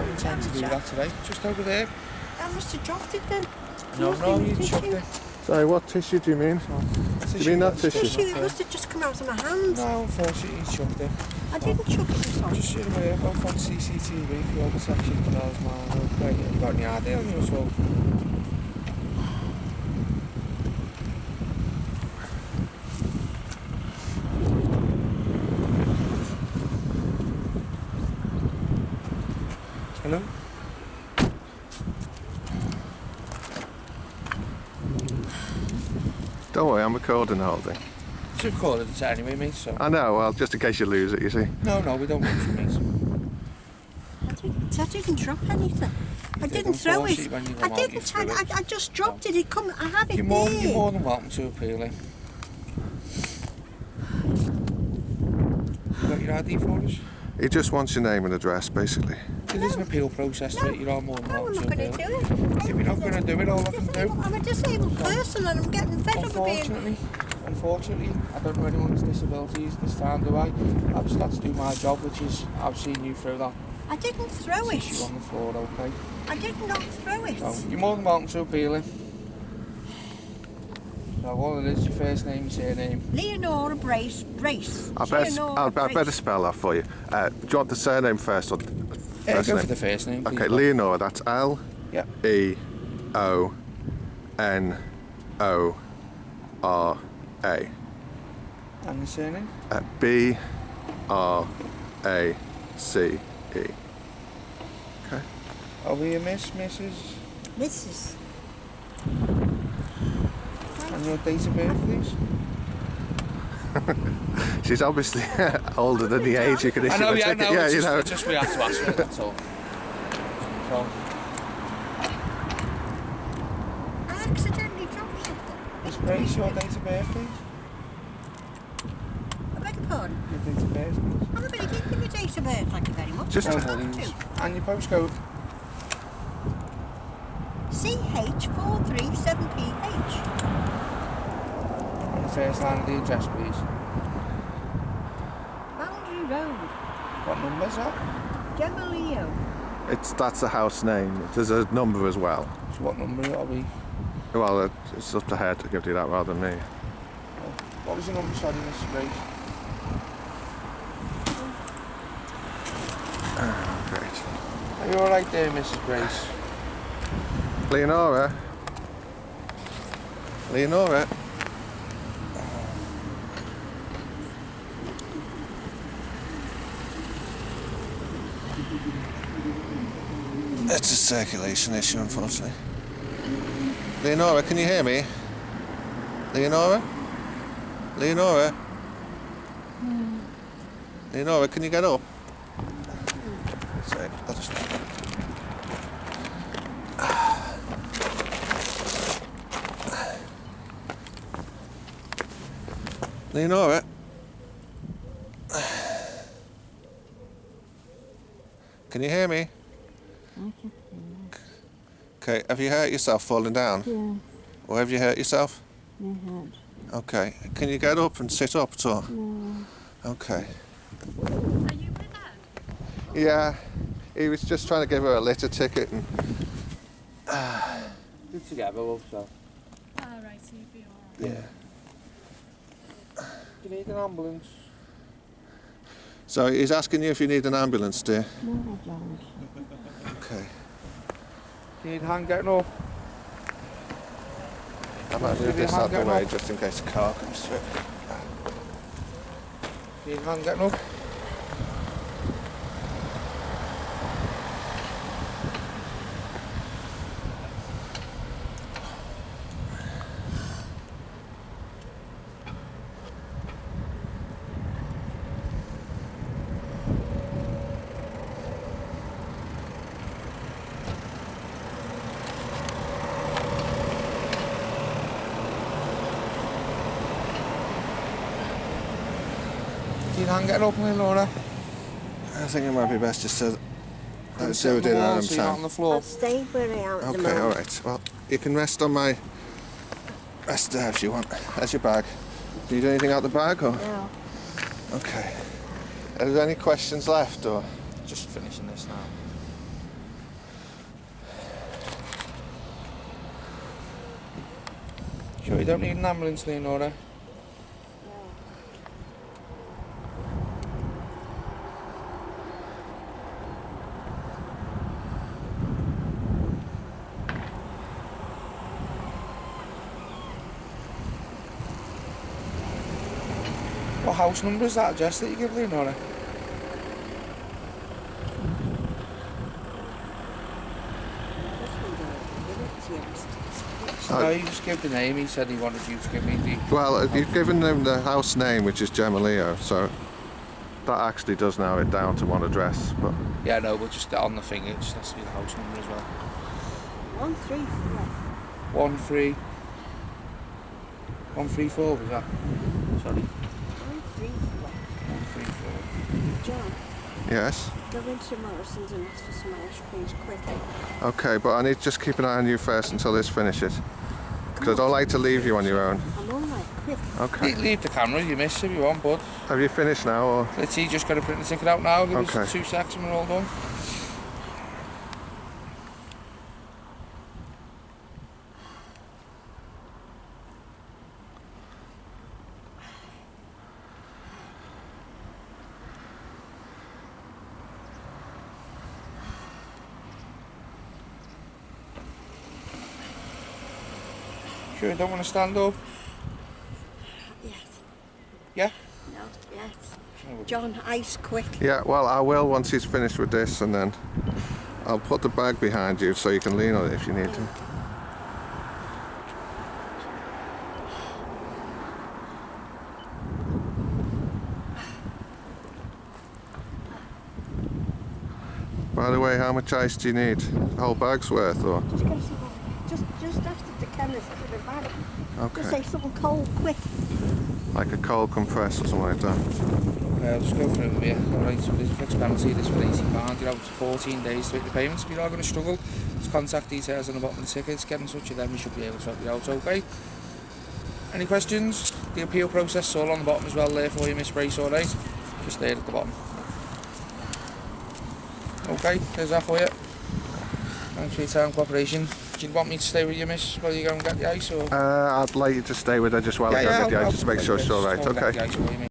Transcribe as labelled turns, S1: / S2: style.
S1: don't intend to do that today. Just over there.
S2: I must have dropped it then.
S1: No,
S2: Nothing,
S1: no, you chucked it.
S3: Sorry, what tissue do you mean?
S1: Tissue,
S3: you mean that tissue?
S2: Tissue, it must have just come out of my hand.
S1: No, unfortunately, you chucked it.
S2: I didn't chuck it, sorry.
S1: Just shoot away off on CCTV for your protection as well as mine. Okay, have got any ID on you at all? Hello?
S3: Don't worry, I'm recording the whole thing.
S1: It's recorded it anyway, mate, so...
S3: I know, well, just in case you lose it, you see.
S1: No, no, we don't want you, mate.
S2: I didn't, I didn't drop anything. I
S1: did,
S2: didn't throw it.
S1: unfortunately, when you
S2: I
S1: come out, you
S2: didn't.
S1: threw
S2: I,
S1: it.
S2: I, I just dropped it. It come. I have it
S1: You're more,
S2: there.
S1: you're more than welcome to appeal it. You got your ID for us?
S3: He just wants your name and address, basically.
S1: There is an appeal process to it, you're all more than
S2: No, I'm
S1: welcome
S2: not
S1: to
S2: going to
S1: appeal
S2: do
S1: it.
S2: it.
S1: If you're not going to do it, all I can do...
S2: I'm a disabled person and I'm getting fed up of being.
S1: Unfortunately, unfortunately, I don't know anyone's disabilities this time, do I? I've just got to do my job, which is I've seen you through that
S2: I didn't throw
S1: tissue
S2: it.
S1: on the floor, okay?
S2: I did not throw it.
S1: So you're more than welcome to appeal it. So all it is, your first name, your surname.
S2: Leonora Brace. Brace.
S3: I better, I'll, I better spell that for you. Uh, do you want the surname first or the
S1: Yeah, go
S3: name?
S1: for the first name, please.
S3: Okay, Leonora, that's L
S1: Yeah.
S3: E O N O R A.
S1: And the surname?
S3: Uh, B R A C E. Okay.
S1: Are we a miss, Mrs?
S2: Mrs.
S1: And your date of birth, please?
S3: She's obviously older than the age you can issue
S1: I know,
S3: a
S1: yeah, I
S3: ticket.
S1: know.
S3: yeah,
S1: it's
S3: you
S1: just,
S3: know.
S1: it's just we have to ask for it, that's all. So,
S2: I accidentally dropped something.
S1: Miss Brace, your date of birth, please?
S2: I beg your pardon.
S1: Your date of birth, please?
S2: I'm a bit give me date of birth. Thank you very much.
S3: Just-
S2: I
S1: No
S2: have
S1: worries.
S2: to.
S1: And your postcode?
S2: CH437PH.
S1: And the first line of the address, please.
S2: Boundary Road.
S1: What number is that?
S2: Gemaleo.
S3: It's that's the house name. There's a number as well.
S1: So what number are we?
S3: Well, uh, it's up to her to give you that rather than me.
S1: What was the number, sorry, Mrs. Brace?
S3: Ah, great.
S1: Are you alright there, Mrs. Grace?
S3: Leonora. Leonora. It's a circulation issue, unfortunately. Leonora, can you hear me? Leonora? Leonora? Leonora, can you get up? Sorry, I'll just... Leonora? Can you hear me? Okay, have you hurt yourself falling down?
S4: Yeah,
S3: Or have you hurt yourself?
S4: my head.
S3: Okay, can you get up and sit up at all?
S4: No.
S3: Okay.
S5: Are you my dad?
S3: Yeah, he was just trying to give her a litter ticket and
S1: Good together, love, so.
S5: Oh, right, so you'd be alright.
S3: yeah.
S1: Do you need an ambulance?
S3: So he's asking you if you need an ambulance, dear.
S4: No, I don't.
S3: Okay.
S1: You need hand getting off.
S3: I might move this out the way
S1: up.
S3: just in case a car comes through.
S1: You need hand getting up? can't get up, will Laura?
S3: I think it might be best just to let
S1: us do
S3: it in
S1: our
S3: own
S1: so on the floor.
S2: I'll stay where I am
S3: Okay, all right. Well, you can rest on my... Rest there if you want. There's your bag. Do you do anything out the bag, or...?
S2: No.
S3: Okay. Are there any questions left, or...?
S1: Just finishing this now. Sure you don't need an ambulance, Leonora? House number is that address that you give Leonora?
S3: Oh.
S1: No, you just give the name. He said he wanted you to give me the.
S3: Well, uh, you've given them the house name, which is Gemaleo, so that actually does narrow it down to one address. But
S1: Yeah, no, but just on the thing, it just has to be the house number as well.
S2: One, three, four.
S1: One three. One three four was that? Sorry.
S2: One, three, four.
S1: One three four.
S2: John,
S3: yes,
S2: go into Morrison's and ask for some ice creams quickly.
S3: okay, but I need to just keep an eye on you first until this finishes, because I don't like to leave you on your own.
S2: I'm all right, quick.
S3: Okay.
S1: Le- Leave the camera, you miss if you want, bud.
S3: Have you finished now, or
S1: Let's see, just got to print the ticket out now. Give
S3: Okay.
S1: us two seconds and we're all done. Sure, don't want to stand up.
S2: Yes.
S1: Yeah?
S2: No, yes.
S1: Oh,
S2: John, ice quick.
S3: yeah? Well, I will once he's finished with this, and then I'll put the bag behind you so you can lean on it if you need to. By the way, how much ice do you need? The whole bag's worth, or
S2: Just. Just, just ask the chemist for the bag. Just
S3: okay,
S2: say something cold, quick.
S3: like a cold compress or something like that.
S1: Okay, I'll just go through it with you. Alright, so this fixed penalty, this for £80, you're out for 14 days to make the payments. If you are going to struggle, there's contact details on the bottom of the tickets. Get in touch with them, we should be able to help you out, okay? Any questions? The appeal process is all on the bottom as well there for you, Miss Brace, alright? Just there at the bottom. Okay, there's that for you. Thanks for your time and cooperation. Do you want me to stay with you, miss, while you go and get the ice, or...?
S3: Uh, I'd like you to stay with her just while I go and get the ice, just to make sure it's all right.
S1: I'll go and get
S3: Okay.